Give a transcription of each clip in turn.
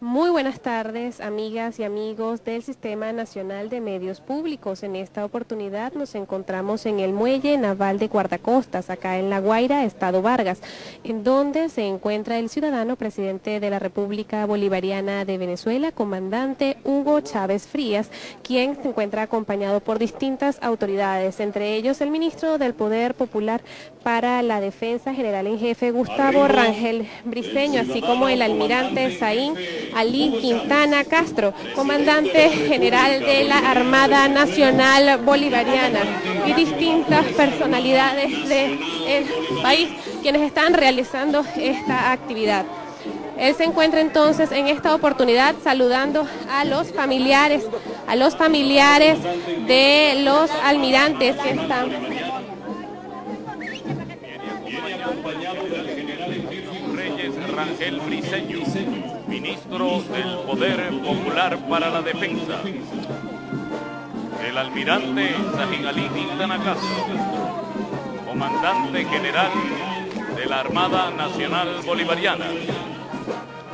Muy buenas tardes, amigas y amigos del Sistema Nacional de Medios Públicos. En esta oportunidad nos encontramos en el Muelle Naval de Guardacostas, acá en La Guaira, Estado Vargas, en donde se encuentra el ciudadano presidente de la República Bolivariana de Venezuela, comandante Hugo Chávez Frías, quien se encuentra acompañado por distintas autoridades, entre ellos el ministro del Poder Popular para la Defensa General en Jefe, Gustavo Rangel Briceño, así como el almirante Saín Ali Quintana Castro, comandante general de la Armada Nacional Bolivariana y distintas personalidades del país quienes están realizando esta actividad. Él se encuentra entonces en esta oportunidad saludando a los familiares, a los familiares de los almirantes que están Rangel Briceño, ministro del Poder Popular para la Defensa. El almirante Sahin Ali Quintana Castro, comandante general de la Armada Nacional Bolivariana.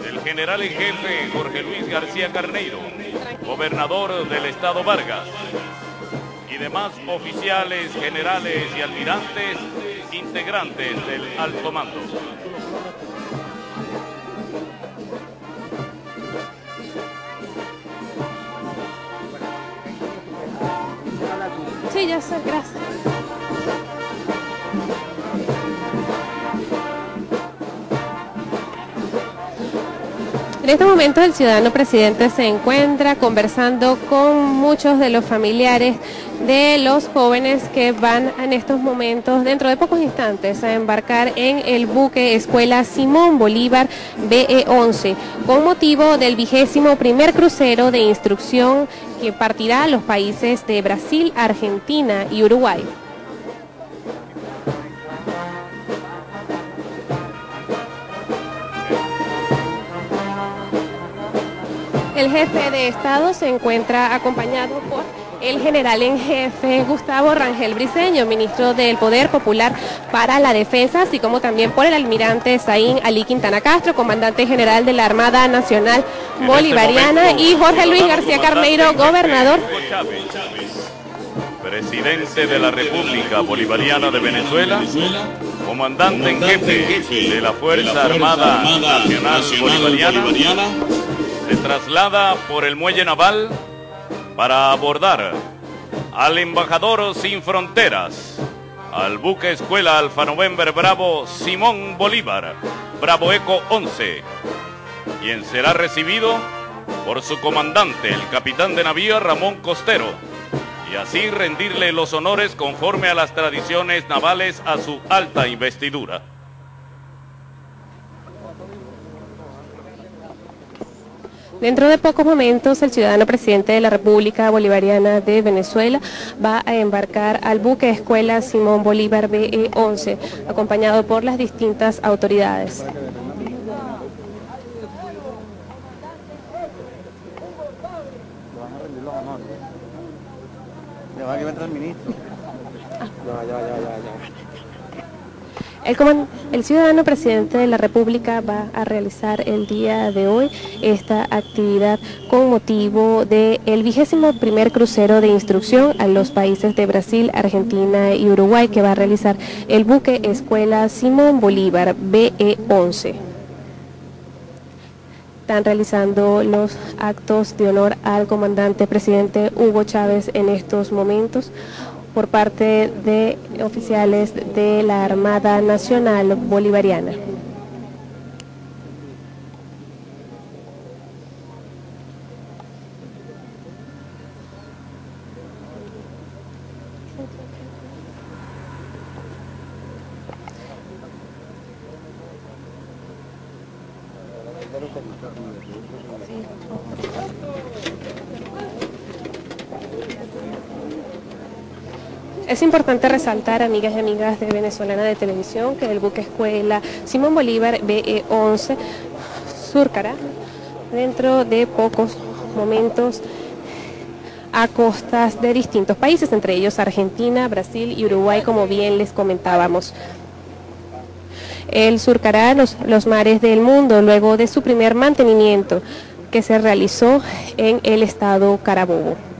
El general en jefe Jorge Luis García Carneiro, gobernador del estado Vargas. Y demás oficiales, generales y almirantes integrantes del alto mando. En este momento el ciudadano presidente se encuentra conversando con muchos de los familiares de los jóvenes que van en estos momentos, dentro de pocos instantes, a embarcar en el buque Escuela Simón Bolívar BE-11, con motivo del vigésimo primer crucero de instrucción que partirá a los países de Brasil, Argentina y Uruguay. El jefe de Estado se encuentra acompañado por el general en jefe Gustavo Rangel Briceño, ministro del Poder Popular para la Defensa, así como también por el almirante Saín Ali Quintana Castro, comandante general de la Armada Nacional este Bolivariana, y Jorge Luis García Carneiro, gobernador. Presidente de la República Bolivariana de Venezuela, comandante en jefe de la Fuerza Armada Nacional Bolivariana, se traslada por el muelle naval para abordar al embajador sin fronteras, al buque escuela Alfa November Bravo Simón Bolívar, Bravo Eco 11, quien será recibido por su comandante, el capitán de navío Ramón Costero, y así rendirle los honores conforme a las tradiciones navales a su alta investidura. Dentro de pocos momentos, el ciudadano presidente de la República Bolivariana de Venezuela va a embarcar al buque Escuela Simón Bolívar BE-11, acompañado por las distintas autoridades. Ya va que va a entrar el ministro. Ya, ya, ya, ya, ya. El, ciudadano presidente de la República va a realizar el día de hoy esta actividad con motivo del vigésimo primer crucero de instrucción a los países de Brasil, Argentina y Uruguay que va a realizar el buque Escuela Simón Bolívar BE-11. Están realizando los actos de honor al comandante presidente Hugo Chávez en estos momentos por parte de oficiales de la Armada Nacional Bolivariana. Es importante resaltar, amigas y amigas de Venezolana de Televisión, que el buque escuela Simón Bolívar BE-11 surcará dentro de pocos momentos a costas de distintos países, entre ellos Argentina, Brasil y Uruguay, como bien les comentábamos. Él surcará los, los mares del mundo luego de su primer mantenimiento que se realizó en el estado Carabobo.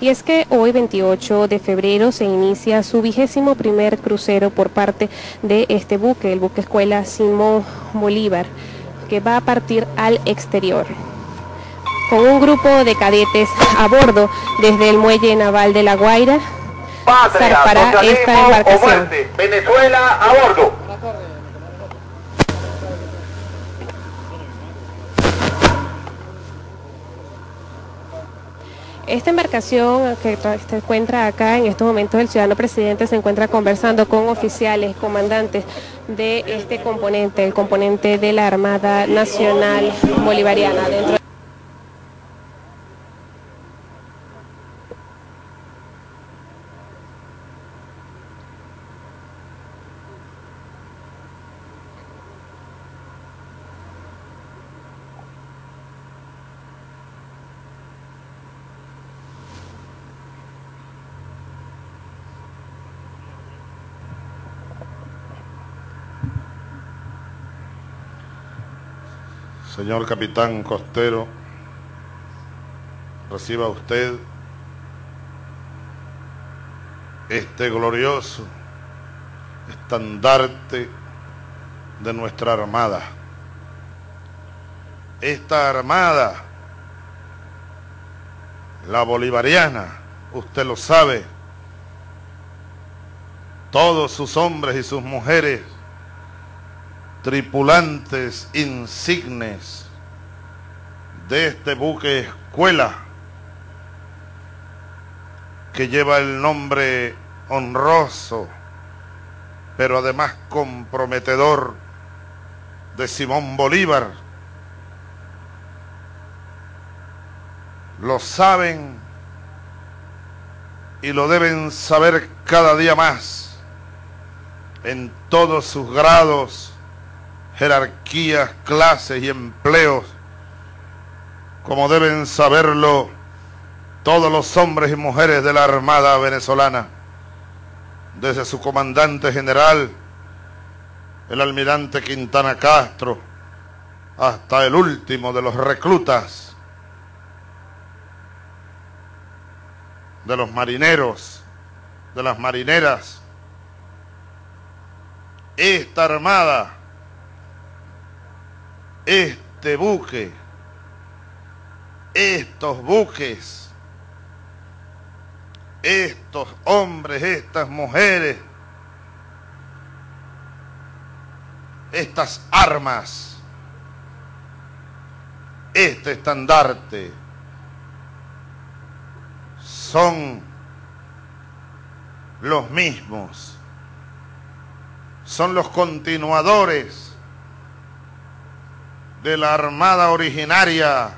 Y es que hoy 28 de febrero se inicia su vigésimo primer crucero por parte de este buque, el buque escuela Simón Bolívar, que va a partir al exterior con un grupo de cadetes a bordo desde el muelle naval de La Guaira Patria, para esta embarcación. Venezuela a bordo. Esta embarcación que se encuentra acá en estos momentos el ciudadano presidente se encuentra conversando con oficiales, comandantes de este componente, el componente de la Armada Nacional Bolivariana. Dentro Señor capitán costero, reciba usted este glorioso estandarte de nuestra armada. Esta armada, la bolivariana, usted lo sabe, todos sus hombres y sus mujeres tripulantes insignes de este buque escuela que lleva el nombre honroso, pero además comprometedor de Simón Bolívar. Lo saben y lo deben saber cada día más en todos sus grados jerarquías, clases y empleos, como deben saberlo todos los hombres y mujeres de la Armada venezolana, desde su comandante general, el almirante Quintana Castro, hasta el último de los reclutas, de los marineros, de las marineras. Esta armada este buque, estos buques, estos hombres, estas mujeres, estas armas, este estandarte, son los mismos, son los continuadores de la armada originaria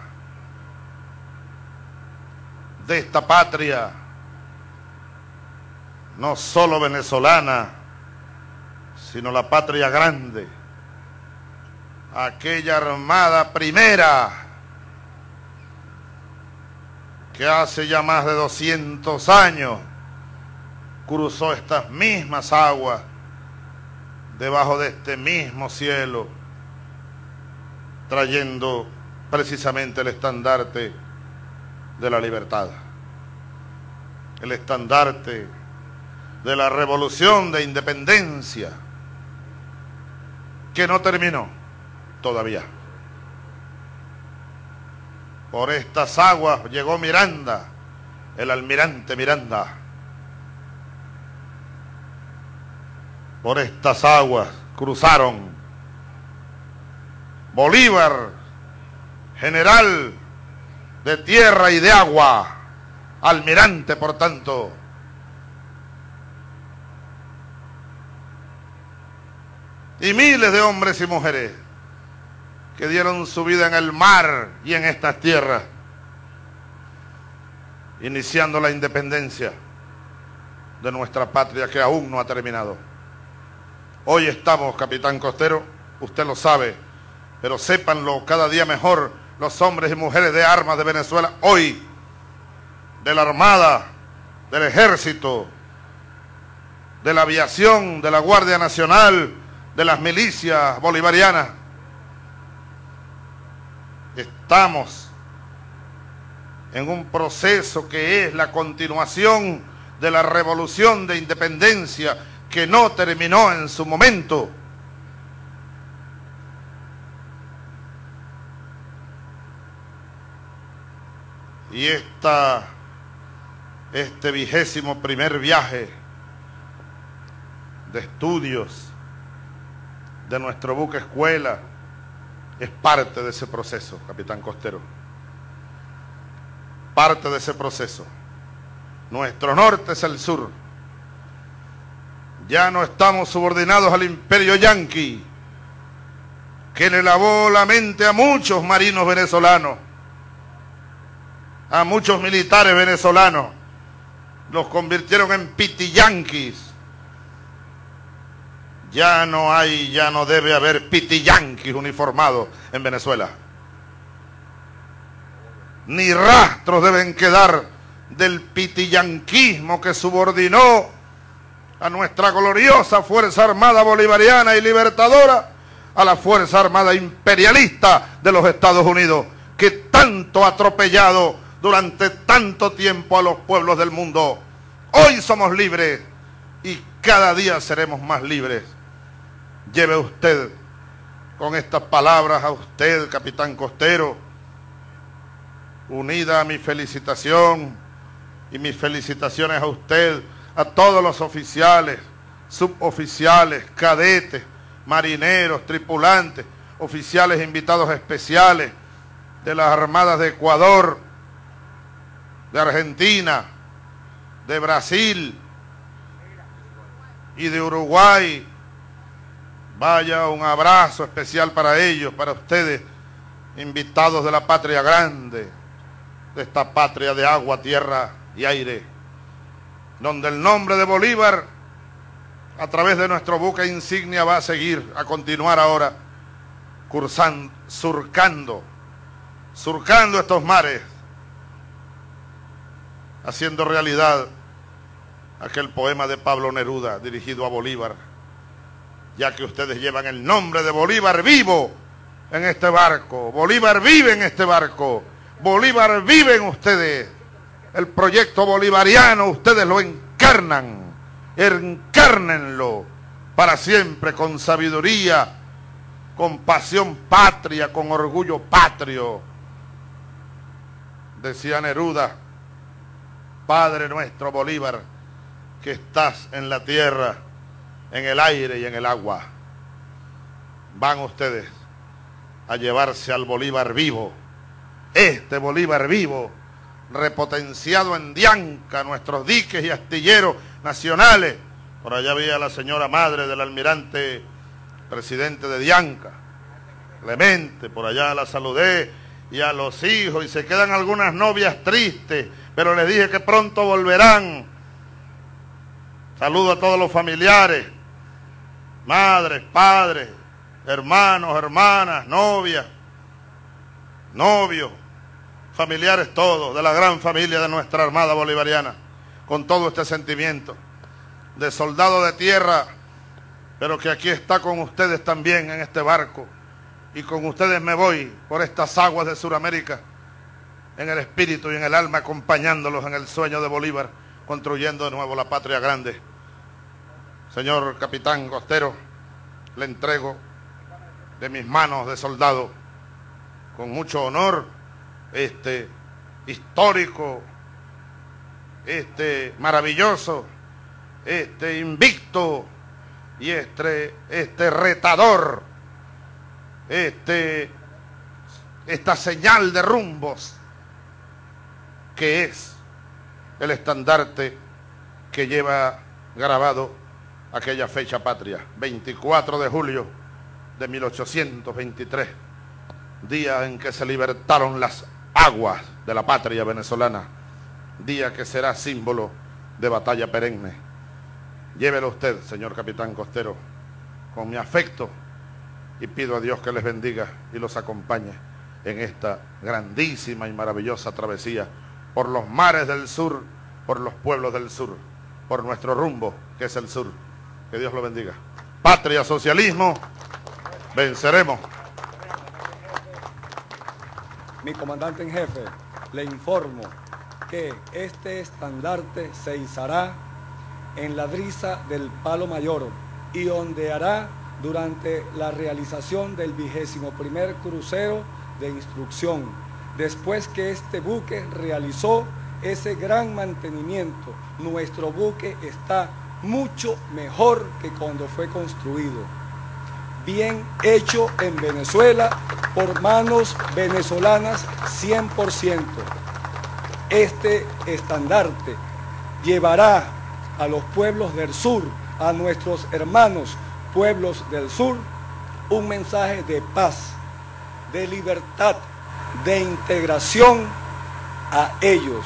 de esta patria, no solo venezolana, sino la patria grande, aquella armada primera que hace ya más de 200 años cruzó estas mismas aguas debajo de este mismo cielo trayendo precisamente el estandarte de la libertad, el estandarte de la revolución de independencia que no terminó todavía. Por estas aguas llegó Miranda, el almirante Miranda. Por estas aguas cruzaron Bolívar, general de tierra y de agua, almirante por tanto. Y miles de hombres y mujeres que dieron su vida en el mar y en estas tierras, iniciando la independencia de nuestra patria que aún no ha terminado. Hoy estamos, capitán Costero, usted lo sabe, pero sépanlo cada día mejor los hombres y mujeres de armas de Venezuela hoy, de la Armada, del Ejército, de la Aviación, de la Guardia Nacional, de las milicias bolivarianas. Estamos en un proceso que es la continuación de la revolución de independencia que no terminó en su momento. Y esta, este vigésimo primer viaje de estudios de nuestro buque escuela es parte de ese proceso, capitán Costero. Parte de ese proceso. Nuestro norte es el sur. Ya no estamos subordinados al imperio yanqui, que le lavó la mente a muchos marinos venezolanos, a muchos militares venezolanos. Los convirtieron en pitiyanquis. Ya no hay, ya no debe haber pitiyanquis uniformados en Venezuela. Ni rastros deben quedar del pitiyanquismo que subordinó a nuestra gloriosa Fuerza Armada Bolivariana y Libertadora a la Fuerza Armada Imperialista de los Estados Unidos, que tanto ha atropellado durante tanto tiempo a los pueblos del mundo. Hoy somos libres y cada día seremos más libres. Lleve usted con estas palabras a usted, capitán costero, unida a mi felicitación y mis felicitaciones a usted, a todos los oficiales, suboficiales, cadetes, marineros, tripulantes, oficiales invitados especiales de las Armadas de Ecuador, de Argentina, de Brasil y de Uruguay. Vaya un abrazo especial para ellos, para ustedes, invitados de la patria grande, de esta patria de agua, tierra y aire, donde el nombre de Bolívar, a través de nuestro buque insignia, va a seguir, a continuar ahora, cursando, surcando, surcando estos mares, haciendo realidad aquel poema de Pablo Neruda dirigido a Bolívar, ya que ustedes llevan el nombre de Bolívar vivo en este barco. Bolívar vive en este barco. Bolívar vive en ustedes. El proyecto bolivariano ustedes lo encarnan. Encárnenlo para siempre con sabiduría, con pasión patria, con orgullo patrio. Decía Neruda, Padre nuestro Bolívar, que estás en la tierra, en el aire y en el agua. Van ustedes a llevarse al Bolívar vivo, este Bolívar vivo, repotenciado en Dianca, nuestros diques y astilleros nacionales. Por allá había la señora madre del almirante presidente de Dianca, Clemente, por allá la saludé, y a los hijos, y se quedan algunas novias tristes, pero les dije que pronto volverán. Saludo a todos los familiares, madres, padres, hermanos, hermanas, novias, novios, familiares todos, de la gran familia de nuestra Armada Bolivariana, con todo este sentimiento de soldado de tierra, pero que aquí está con ustedes también en este barco, y con ustedes me voy por estas aguas de Sudamérica, en el espíritu y en el alma, acompañándolos en el sueño de Bolívar, construyendo de nuevo la patria grande. Señor capitán costero, le entrego de mis manos de soldado, con mucho honor, este histórico, este maravilloso, este invicto y este, este retador, este, esta señal de rumbos que es el estandarte que lleva grabado aquella fecha patria, 24 de julio de 1823, día en que se libertaron las aguas de la patria venezolana, día que será símbolo de batalla perenne. Llévelo usted, señor capitán costero, con mi afecto y pido a Dios que les bendiga y los acompañe en esta grandísima y maravillosa travesía por los mares del sur, por los pueblos del sur, por nuestro rumbo que es el sur. Que Dios lo bendiga. Patria, socialismo, venceremos. Mi comandante en jefe, le informo que este estandarte se izará en la brisa del Palo Mayor y ondeará durante la realización del vigésimo primer crucero de instrucción, después que este buque realizó ese gran mantenimiento. Nuestro buque está mucho mejor que cuando fue construido. Bien hecho en Venezuela por manos venezolanas 100%. Este estandarte llevará a los pueblos del sur, a nuestros hermanos pueblos del sur, un mensaje de paz, de libertad, de integración a ellos,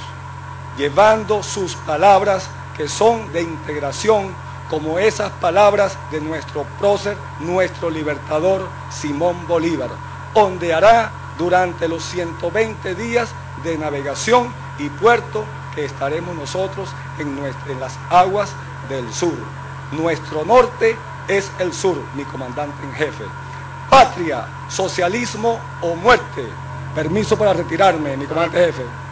llevando sus palabras que son de integración, como esas palabras de nuestro prócer, nuestro libertador Simón Bolívar, ondeará durante los 120 días de navegación y puerto que estaremos nosotros en, en las aguas del sur. Nuestro norte es el sur, mi comandante en jefe. Patria, socialismo o muerte. Permiso para retirarme, mi comandante jefe.